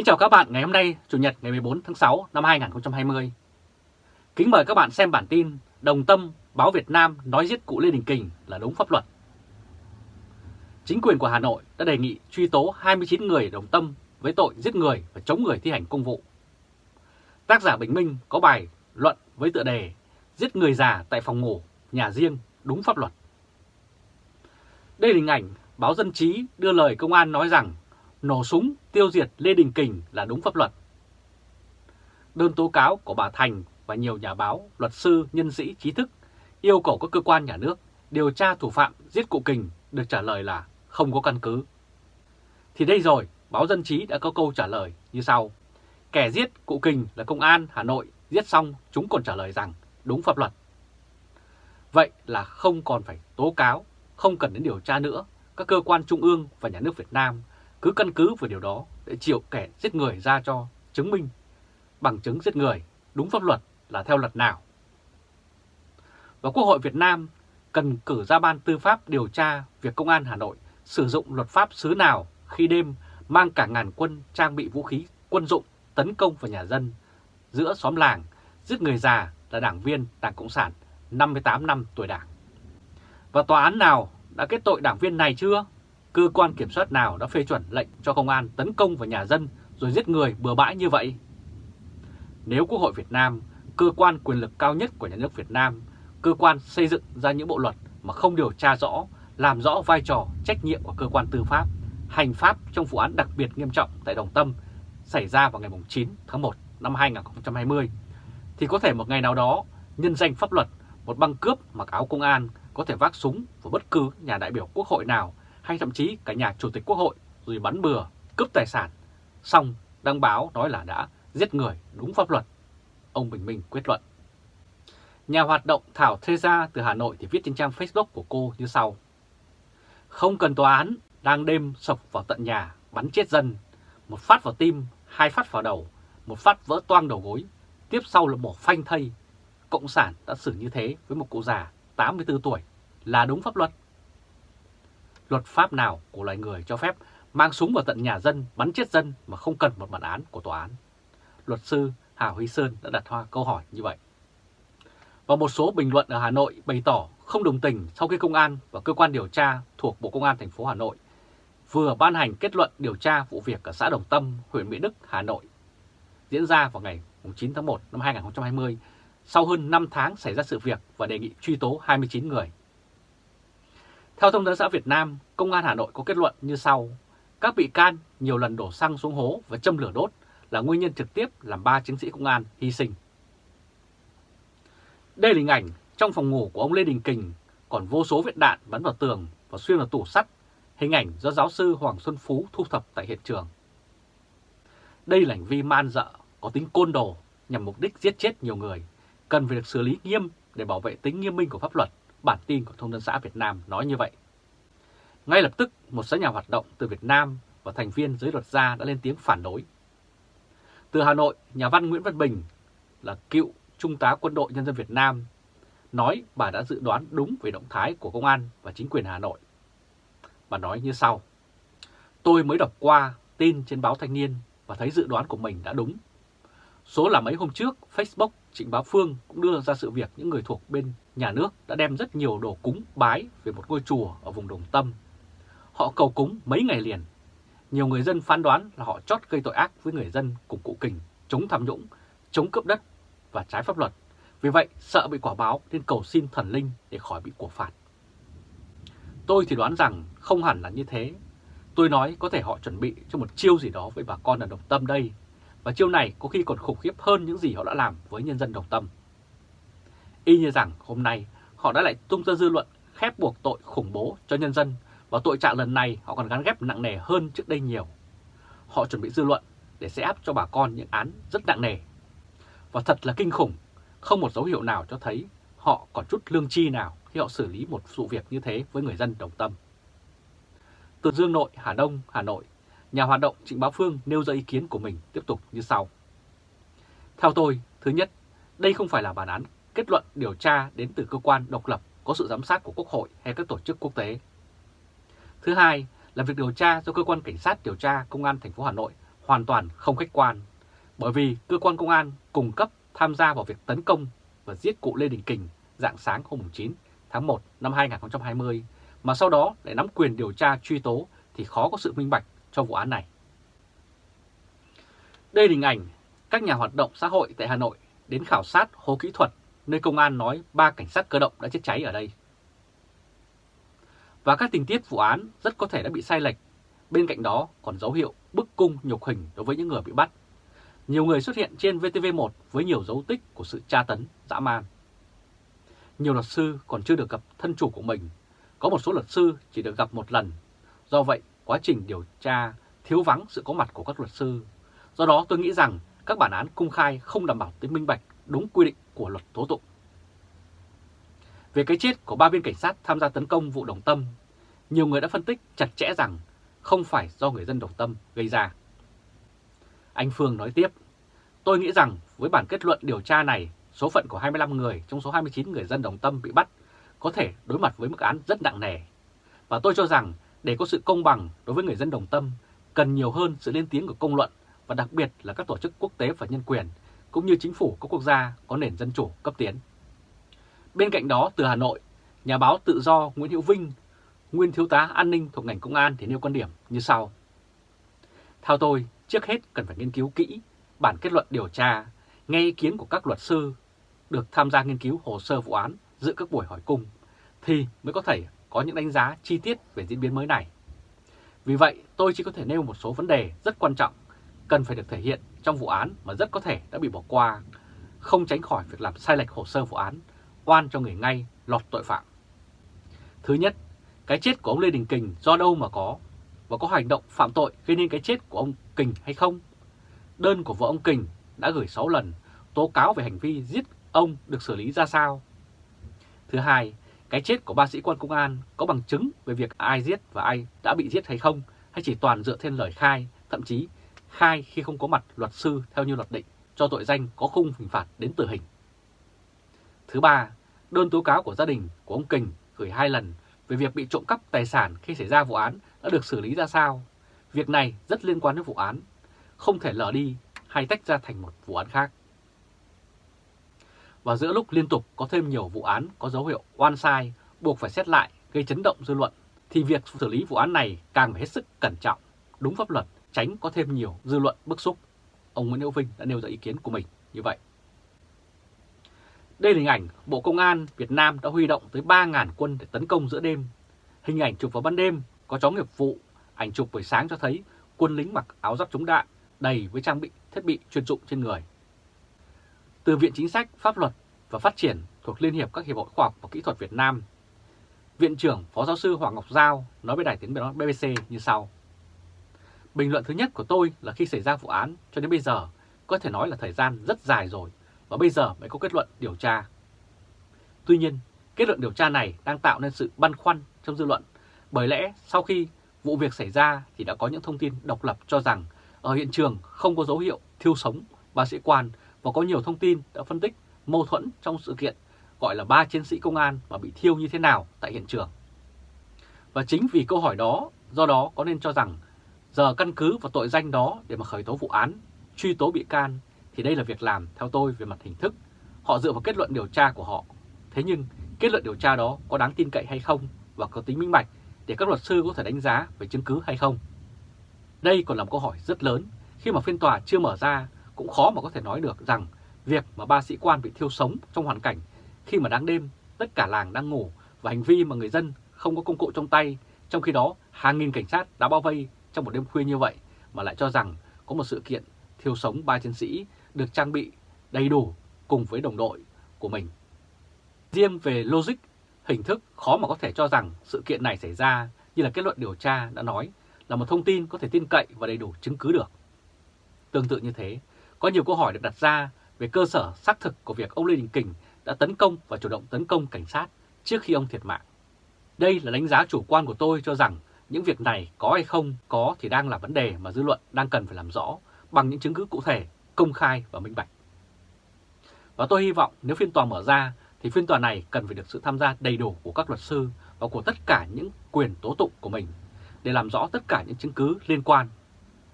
Kính chào các bạn ngày hôm nay, Chủ nhật ngày 14 tháng 6 năm 2020. Kính mời các bạn xem bản tin Đồng Tâm báo Việt Nam nói giết cụ Lê Đình Kình là đúng pháp luật. Chính quyền của Hà Nội đã đề nghị truy tố 29 người đồng tâm với tội giết người và chống người thi hành công vụ. Tác giả Bình Minh có bài luận với tựa đề Giết người già tại phòng ngủ, nhà riêng đúng pháp luật. Đây là hình ảnh báo Dân chí đưa lời công an nói rằng nổ súng tiêu diệt Lê Đình Kình là đúng pháp luật. Đơn tố cáo của bà Thành và nhiều nhà báo, luật sư, nhân sĩ, trí thức yêu cầu các cơ quan nhà nước điều tra thủ phạm giết cụ Kình được trả lời là không có căn cứ. Thì đây rồi, báo Dân Trí đã có câu trả lời như sau. Kẻ giết cụ Kình là công an Hà Nội, giết xong chúng còn trả lời rằng đúng pháp luật. Vậy là không còn phải tố cáo, không cần đến điều tra nữa, các cơ quan trung ương và nhà nước Việt Nam cứ căn cứ vào điều đó để chịu kẻ giết người ra cho chứng minh bằng chứng giết người đúng pháp luật là theo luật nào. Và Quốc hội Việt Nam cần cử ra ban tư pháp điều tra việc Công an Hà Nội sử dụng luật pháp xứ nào khi đêm mang cả ngàn quân trang bị vũ khí quân dụng tấn công vào nhà dân giữa xóm làng, giết người già là đảng viên Đảng Cộng sản 58 năm tuổi đảng. Và tòa án nào đã kết tội đảng viên này chưa? Cơ quan kiểm soát nào đã phê chuẩn lệnh cho công an tấn công vào nhà dân rồi giết người bừa bãi như vậy? Nếu Quốc hội Việt Nam, cơ quan quyền lực cao nhất của nhà nước Việt Nam, cơ quan xây dựng ra những bộ luật mà không điều tra rõ, làm rõ vai trò, trách nhiệm của cơ quan tư pháp, hành pháp trong vụ án đặc biệt nghiêm trọng tại Đồng Tâm xảy ra vào ngày 9 tháng 1 năm 2020, thì có thể một ngày nào đó, nhân danh pháp luật, một băng cướp mặc áo công an có thể vác súng vào bất cứ nhà đại biểu quốc hội nào hay thậm chí cả nhà chủ tịch quốc hội rồi bắn bừa, cướp tài sản, xong đăng báo nói là đã giết người đúng pháp luật. Ông Bình Minh quyết luận. Nhà hoạt động Thảo Thê Gia từ Hà Nội thì viết trên trang Facebook của cô như sau. Không cần tòa án, đang đêm sập vào tận nhà, bắn chết dân. Một phát vào tim, hai phát vào đầu, một phát vỡ toang đầu gối, tiếp sau là bỏ phanh thây. Cộng sản đã xử như thế với một cụ già 84 tuổi là đúng pháp luật luật pháp nào của loài người cho phép mang súng vào tận nhà dân bắn chết dân mà không cần một bản án của tòa án? Luật sư Hà Huy Sơn đã đặt hoa câu hỏi như vậy. Và một số bình luận ở Hà Nội bày tỏ không đồng tình sau khi công an và cơ quan điều tra thuộc Bộ Công an thành phố Hà Nội vừa ban hành kết luận điều tra vụ việc ở xã Đồng Tâm, huyện Mỹ Đức, Hà Nội diễn ra vào ngày 9 tháng 1 năm 2020 sau hơn 5 tháng xảy ra sự việc và đề nghị truy tố 29 người. Theo Thông tấn xã Việt Nam, Công an Hà Nội có kết luận như sau. Các bị can nhiều lần đổ xăng xuống hố và châm lửa đốt là nguyên nhân trực tiếp làm ba chiến sĩ công an hy sinh. Đây là hình ảnh trong phòng ngủ của ông Lê Đình Kình còn vô số viện đạn bắn vào tường và xuyên vào tủ sắt, hình ảnh do giáo sư Hoàng Xuân Phú thu thập tại hiện trường. Đây là hành vi man dợ, có tính côn đồ nhằm mục đích giết chết nhiều người, cần phải được xử lý nghiêm để bảo vệ tính nghiêm minh của pháp luật bản tin của Thông tấn xã Việt Nam nói như vậy. Ngay lập tức, một số nhà hoạt động từ Việt Nam và thành viên giới luật gia đã lên tiếng phản đối. Từ Hà Nội, nhà văn Nguyễn Văn Bình là cựu Trung tá Quân đội Nhân dân Việt Nam nói bà đã dự đoán đúng về động thái của công an và chính quyền Hà Nội. Bà nói như sau. Tôi mới đọc qua tin trên báo Thanh niên và thấy dự đoán của mình đã đúng. Số là mấy hôm trước, Facebook Trịnh Bá Phương cũng đưa ra sự việc những người thuộc bên nhà nước đã đem rất nhiều đồ cúng bái về một ngôi chùa ở vùng Đồng Tâm. Họ cầu cúng mấy ngày liền. Nhiều người dân phán đoán là họ chót gây tội ác với người dân cùng cụ kình, chống tham nhũng, chống cướp đất và trái pháp luật. Vì vậy, sợ bị quả báo nên cầu xin thần linh để khỏi bị của phạt. Tôi thì đoán rằng không hẳn là như thế. Tôi nói có thể họ chuẩn bị cho một chiêu gì đó với bà con ở Đồng Tâm đây và chiêu này có khi còn khủng khiếp hơn những gì họ đã làm với nhân dân đồng tâm. Y như rằng hôm nay họ đã lại tung ra dư luận khép buộc tội khủng bố cho nhân dân và tội trạng lần này họ còn gắn ghép nặng nề hơn trước đây nhiều. Họ chuẩn bị dư luận để sẽ áp cho bà con những án rất nặng nề. Và thật là kinh khủng, không một dấu hiệu nào cho thấy họ còn chút lương chi nào khi họ xử lý một sự việc như thế với người dân đồng tâm. Từ Dương Nội, Hà Đông, Hà Nội nhà hoạt động Trịnh Bá Phương nêu ra ý kiến của mình tiếp tục như sau. Theo tôi, thứ nhất, đây không phải là bản án kết luận điều tra đến từ cơ quan độc lập có sự giám sát của Quốc hội hay các tổ chức quốc tế. Thứ hai là việc điều tra do cơ quan cảnh sát điều tra công an thành phố Hà Nội hoàn toàn không khách quan, bởi vì cơ quan công an cung cấp tham gia vào việc tấn công và giết cụ Lê Đình Kình dạng sáng hôm 9 tháng 1 năm 2020, mà sau đó lại nắm quyền điều tra truy tố thì khó có sự minh bạch cho vụ án này. Đây là hình ảnh các nhà hoạt động xã hội tại Hà Nội đến khảo sát hố kỹ thuật nơi công an nói ba cảnh sát cơ động đã chết cháy ở đây. Và các tình tiết vụ án rất có thể đã bị sai lệch. Bên cạnh đó còn dấu hiệu bức cung nhục hình đối với những người bị bắt. Nhiều người xuất hiện trên VTV1 với nhiều dấu tích của sự tra tấn, dã man. Nhiều luật sư còn chưa được gặp thân chủ của mình. Có một số luật sư chỉ được gặp một lần. Do vậy, quá trình điều tra thiếu vắng sự có mặt của các luật sư. Do đó tôi nghĩ rằng các bản án công khai không đảm bảo tính minh bạch đúng quy định của luật tố tụng. Về cái chết của ba viên cảnh sát tham gia tấn công vụ Đồng Tâm, nhiều người đã phân tích chặt chẽ rằng không phải do người dân Đồng Tâm gây ra. Anh Phương nói tiếp, tôi nghĩ rằng với bản kết luận điều tra này, số phận của 25 người trong số 29 người dân Đồng Tâm bị bắt có thể đối mặt với mức án rất nặng nề. Và tôi cho rằng để có sự công bằng đối với người dân Đồng Tâm, cần nhiều hơn sự lên tiếng của công luận và đặc biệt là các tổ chức quốc tế và nhân quyền, cũng như chính phủ các quốc gia có nền dân chủ cấp tiến. Bên cạnh đó, từ Hà Nội, nhà báo tự do Nguyễn Hữu Vinh, nguyên thiếu tá an ninh thuộc ngành công an thì nêu quan điểm như sau. Theo tôi, trước hết cần phải nghiên cứu kỹ bản kết luận điều tra, nghe ý kiến của các luật sư được tham gia nghiên cứu hồ sơ vụ án dự các buổi hỏi cung, thì mới có thể có những đánh giá chi tiết về diễn biến mới này. Vì vậy, tôi chỉ có thể nêu một số vấn đề rất quan trọng cần phải được thể hiện trong vụ án mà rất có thể đã bị bỏ qua, không tránh khỏi việc làm sai lệch hồ sơ vụ án, oan cho người ngay lọt tội phạm. Thứ nhất, cái chết của ông Lê Đình Kình do đâu mà có, và có hành động phạm tội gây nên cái chết của ông Kình hay không? Đơn của vợ ông Kình đã gửi 6 lần tố cáo về hành vi giết ông được xử lý ra sao? Thứ hai, cái chết của ba sĩ quan công an có bằng chứng về việc ai giết và ai đã bị giết hay không, hay chỉ toàn dựa trên lời khai, thậm chí khai khi không có mặt luật sư theo như luật định cho tội danh có khung hình phạt đến tử hình. Thứ ba, đơn tố cáo của gia đình của ông Kình gửi hai lần về việc bị trộm cắp tài sản khi xảy ra vụ án đã được xử lý ra sao. Việc này rất liên quan đến vụ án, không thể lờ đi hay tách ra thành một vụ án khác. Và giữa lúc liên tục có thêm nhiều vụ án có dấu hiệu oan sai, buộc phải xét lại, gây chấn động dư luận, thì việc xử lý vụ án này càng phải hết sức cẩn trọng, đúng pháp luật, tránh có thêm nhiều dư luận bức xúc. Ông Nguyễn Hữu Vinh đã nêu ra ý kiến của mình như vậy. Đây là hình ảnh Bộ Công an Việt Nam đã huy động tới 3.000 quân để tấn công giữa đêm. Hình ảnh chụp vào ban đêm có chó nghiệp vụ, ảnh chụp buổi sáng cho thấy quân lính mặc áo giáp chống đạn đầy với trang bị thiết bị chuyên dụng trên người. Từ Viện Chính sách, Pháp luật và Phát triển thuộc Liên hiệp các Hiệp hội Khoa học và Kỹ thuật Việt Nam, Viện trưởng Phó Giáo sư Hoàng Ngọc Giao nói với Đài tiếng nói BBC như sau. Bình luận thứ nhất của tôi là khi xảy ra vụ án cho đến bây giờ có thể nói là thời gian rất dài rồi và bây giờ mới có kết luận điều tra. Tuy nhiên, kết luận điều tra này đang tạo nên sự băn khoăn trong dư luận bởi lẽ sau khi vụ việc xảy ra thì đã có những thông tin độc lập cho rằng ở hiện trường không có dấu hiệu thiêu sống ba sĩ quan và có nhiều thông tin đã phân tích mâu thuẫn trong sự kiện gọi là ba chiến sĩ công an mà bị thiêu như thế nào tại hiện trường. Và chính vì câu hỏi đó, do đó có nên cho rằng giờ căn cứ vào tội danh đó để mà khởi tố vụ án, truy tố bị can thì đây là việc làm theo tôi về mặt hình thức. Họ dựa vào kết luận điều tra của họ. Thế nhưng kết luận điều tra đó có đáng tin cậy hay không và có tính minh bạch để các luật sư có thể đánh giá về chứng cứ hay không? Đây còn là một câu hỏi rất lớn khi mà phiên tòa chưa mở ra cũng khó mà có thể nói được rằng việc mà ba sĩ quan bị thiêu sống trong hoàn cảnh khi mà đáng đêm tất cả làng đang ngủ và hành vi mà người dân không có công cụ trong tay trong khi đó hàng nghìn cảnh sát đã bao vây trong một đêm khuya như vậy mà lại cho rằng có một sự kiện thiêu sống ba chiến sĩ được trang bị đầy đủ cùng với đồng đội của mình. Riêng về logic, hình thức khó mà có thể cho rằng sự kiện này xảy ra như là kết luận điều tra đã nói là một thông tin có thể tin cậy và đầy đủ chứng cứ được. Tương tự như thế, có nhiều câu hỏi được đặt ra về cơ sở xác thực của việc ông Lê Đình Kình đã tấn công và chủ động tấn công cảnh sát trước khi ông thiệt mạng. Đây là đánh giá chủ quan của tôi cho rằng những việc này có hay không có thì đang là vấn đề mà dư luận đang cần phải làm rõ bằng những chứng cứ cụ thể, công khai và minh bạch. Và tôi hy vọng nếu phiên tòa mở ra thì phiên tòa này cần phải được sự tham gia đầy đủ của các luật sư và của tất cả những quyền tố tụng của mình để làm rõ tất cả những chứng cứ liên quan.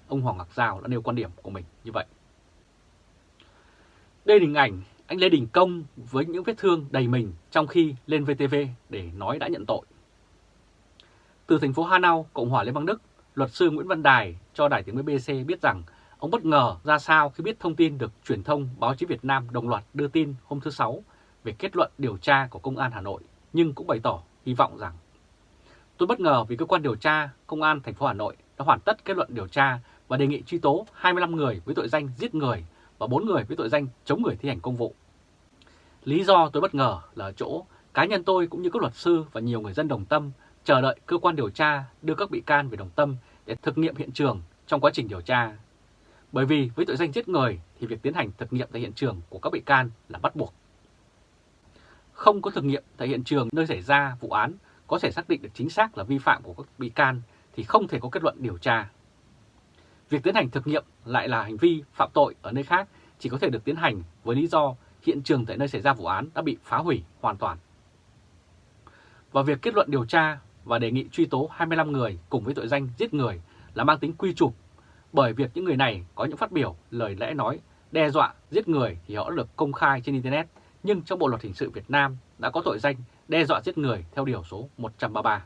ông Hoàng Ngọc Giao đã nêu quan điểm của mình như vậy. Đây là hình ảnh anh Lê Đình Công với những vết thương đầy mình trong khi lên VTV để nói đã nhận tội. Từ thành phố Hanau, Cộng hòa Liên bang Đức, luật sư Nguyễn Văn Đài cho Đài tiếng BBC biết rằng ông bất ngờ ra sao khi biết thông tin được truyền thông báo chí Việt Nam đồng loạt đưa tin hôm thứ Sáu về kết luận điều tra của Công an Hà Nội, nhưng cũng bày tỏ hy vọng rằng Tôi bất ngờ vì cơ quan điều tra Công an thành phố Hà Nội đã hoàn tất kết luận điều tra và đề nghị truy tố 25 người với tội danh giết người và 4 người với tội danh chống người thi hành công vụ. Lý do tôi bất ngờ là ở chỗ cá nhân tôi cũng như các luật sư và nhiều người dân đồng tâm chờ đợi cơ quan điều tra đưa các bị can về đồng tâm để thực nghiệm hiện trường trong quá trình điều tra. Bởi vì với tội danh giết người thì việc tiến hành thực nghiệm tại hiện trường của các bị can là bắt buộc. Không có thực nghiệm tại hiện trường nơi xảy ra vụ án có thể xác định được chính xác là vi phạm của các bị can thì không thể có kết luận điều tra. Việc tiến hành thực nghiệm lại là hành vi phạm tội ở nơi khác chỉ có thể được tiến hành với lý do hiện trường tại nơi xảy ra vụ án đã bị phá hủy hoàn toàn. Và việc kết luận điều tra và đề nghị truy tố 25 người cùng với tội danh giết người là mang tính quy chụp bởi việc những người này có những phát biểu, lời lẽ nói, đe dọa, giết người thì họ đã được công khai trên Internet, nhưng trong Bộ Luật Hình sự Việt Nam đã có tội danh đe dọa giết người theo Điều số 133.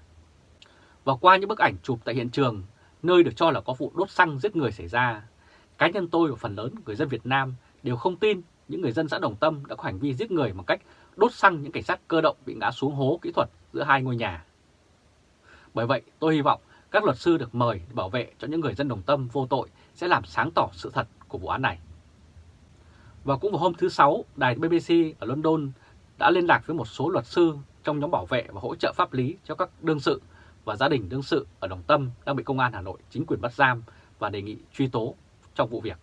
Và qua những bức ảnh chụp tại hiện trường, nơi được cho là có vụ đốt xăng giết người xảy ra, cá nhân tôi và phần lớn người dân Việt Nam đều không tin những người dân xã Đồng Tâm đã có hành vi giết người bằng cách đốt xăng những cảnh sát cơ động bị ngã xuống hố kỹ thuật giữa hai ngôi nhà. Bởi vậy, tôi hy vọng các luật sư được mời để bảo vệ cho những người dân Đồng Tâm vô tội sẽ làm sáng tỏ sự thật của vụ án này. Và cũng vào hôm thứ Sáu, đài BBC ở London đã liên lạc với một số luật sư trong nhóm bảo vệ và hỗ trợ pháp lý cho các đương sự và gia đình đương sự ở Đồng Tâm đang bị Công an Hà Nội chính quyền bắt giam và đề nghị truy tố trong vụ việc.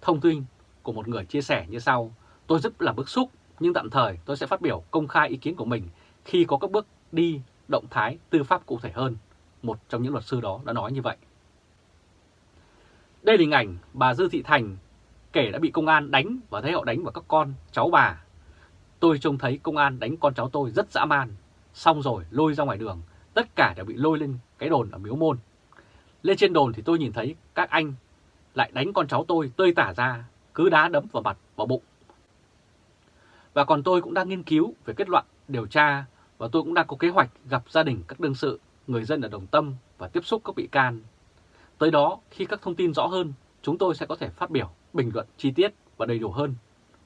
Thông tin của một người chia sẻ như sau, tôi rất là bức xúc nhưng tạm thời tôi sẽ phát biểu công khai ý kiến của mình khi có các bước đi động thái tư pháp cụ thể hơn. Một trong những luật sư đó đã nói như vậy. Đây là hình ảnh bà Dư Thị Thành kể đã bị công an đánh và thấy họ đánh vào các con, cháu bà. Tôi trông thấy công an đánh con cháu tôi rất dã man, xong rồi lôi ra ngoài đường, tất cả đều bị lôi lên cái đồn ở miếu môn. Lên trên đồn thì tôi nhìn thấy các anh lại đánh con cháu tôi tơi tả ra, cứ đá đấm vào mặt, vào bụng. Và còn tôi cũng đang nghiên cứu về kết luận điều tra và tôi cũng đang có kế hoạch gặp gia đình các đương sự, người dân ở Đồng Tâm và tiếp xúc các bị can. Tới đó, khi các thông tin rõ hơn, chúng tôi sẽ có thể phát biểu, bình luận chi tiết và đầy đủ hơn.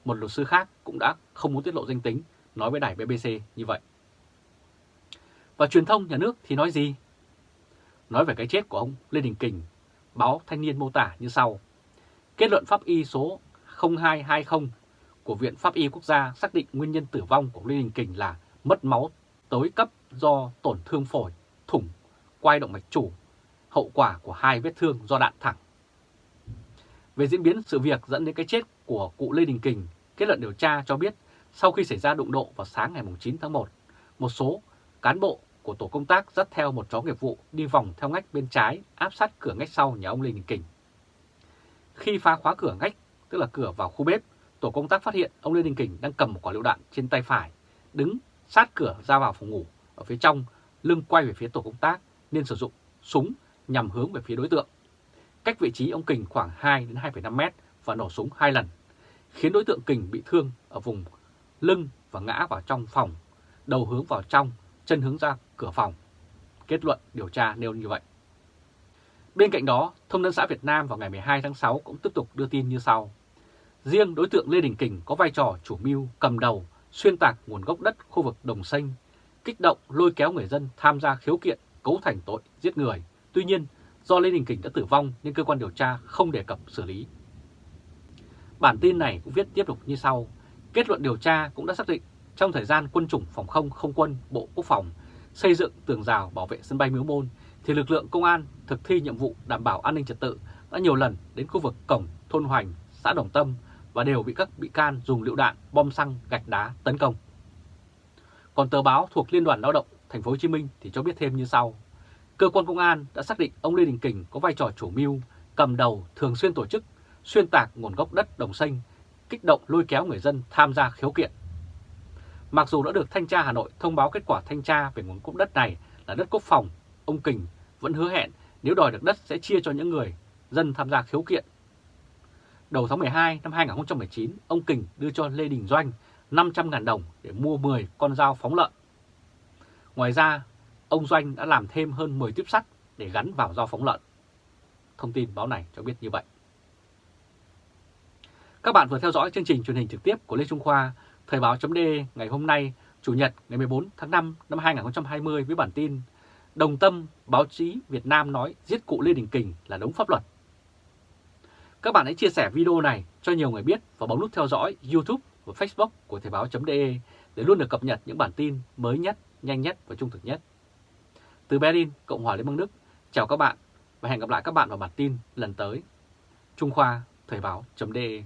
Một luật sư khác cũng đã không muốn tiết lộ danh tính, nói với đài BBC như vậy. Và truyền thông nhà nước thì nói gì? Nói về cái chết của ông Lê Đình Kình, báo Thanh niên mô tả như sau. Kết luận pháp y số 0220 của Viện Pháp y Quốc gia xác định nguyên nhân tử vong của Lê Đình Kình là mất máu tối cấp do tổn thương phổi, thủng, quai động mạch chủ, hậu quả của hai vết thương do đạn thẳng. Về diễn biến sự việc dẫn đến cái chết của cụ Lê Đình Kình, kết luận điều tra cho biết sau khi xảy ra đụng độ vào sáng ngày 9 tháng 1, một số cán bộ của tổ công tác dắt theo một chó nghiệp vụ đi vòng theo ngách bên trái áp sát cửa ngách sau nhà ông Lê Đình Kình. Khi phá khóa cửa ngách, tức là cửa vào khu bếp, tổ công tác phát hiện ông Lê Đình Kình đang cầm một quả lựu đạn trên tay phải, đứng sát cửa ra vào phòng ngủ ở phía trong, lưng quay về phía tổ công tác nên sử dụng súng nhằm hướng về phía đối tượng. Cách vị trí ông Kình khoảng 2 đến 2,5 mét và nổ súng hai lần, khiến đối tượng Kình bị thương ở vùng lưng và ngã vào trong phòng, đầu hướng vào trong, chân hướng ra cửa phòng. Kết luận điều tra nêu như vậy. Bên cạnh đó, Thông tấn xã Việt Nam vào ngày 12 tháng 6 cũng tiếp tục đưa tin như sau. Riêng đối tượng Lê Đình Kình có vai trò chủ mưu cầm đầu xuyên tạc nguồn gốc đất khu vực Đồng Xanh, kích động lôi kéo người dân tham gia khiếu kiện cấu thành tội giết người. Tuy nhiên, do Lê Đình Kình đã tử vong nên cơ quan điều tra không đề cập xử lý. Bản tin này cũng viết tiếp tục như sau. Kết luận điều tra cũng đã xác định trong thời gian quân chủng phòng không không quân Bộ Quốc phòng xây dựng tường rào bảo vệ sân bay Miếu Môn thì lực lượng công an thực thi nhiệm vụ đảm bảo an ninh trật tự đã nhiều lần đến khu vực cổng thôn Hoành, xã Đồng Tâm và đều bị các bị can dùng lựu đạn, bom xăng, gạch đá tấn công. Còn tờ báo thuộc Liên đoàn Lao động Thành phố Hồ Chí Minh thì cho biết thêm như sau: Cơ quan công an đã xác định ông Lê Đình Kình có vai trò chủ mưu, cầm đầu, thường xuyên tổ chức xuyên tạc nguồn gốc đất Đồng Xanh, kích động lôi kéo người dân tham gia khiếu kiện. Mặc dù đã được thanh tra Hà Nội thông báo kết quả thanh tra về nguồn cúp đất này là đất quốc phòng, ông Kình vẫn hứa hẹn nếu đòi được đất sẽ chia cho những người dân tham gia khiếu kiện. Đầu tháng 12 năm 2019, ông Kình đưa cho Lê Đình Doanh 500.000 đồng để mua 10 con dao phóng lợn. Ngoài ra, ông Doanh đã làm thêm hơn 10 tiếp sắt để gắn vào dao phóng lợn. Thông tin báo này cho biết như vậy. Các bạn vừa theo dõi chương trình truyền hình trực tiếp của Lê Trung Khoa, Thời báo.de ngày hôm nay, Chủ nhật ngày 14 tháng 5 năm 2020 với bản tin Đồng tâm báo chí Việt Nam nói giết cụ Lê Đình Kình là đúng pháp luật. Các bạn hãy chia sẻ video này cho nhiều người biết và bấm nút theo dõi YouTube và Facebook của Thời báo.de để luôn được cập nhật những bản tin mới nhất, nhanh nhất và trung thực nhất. Từ Berlin, Cộng hòa Liên bang Đức, chào các bạn và hẹn gặp lại các bạn vào bản tin lần tới. Trung Khoa, Thời báo.de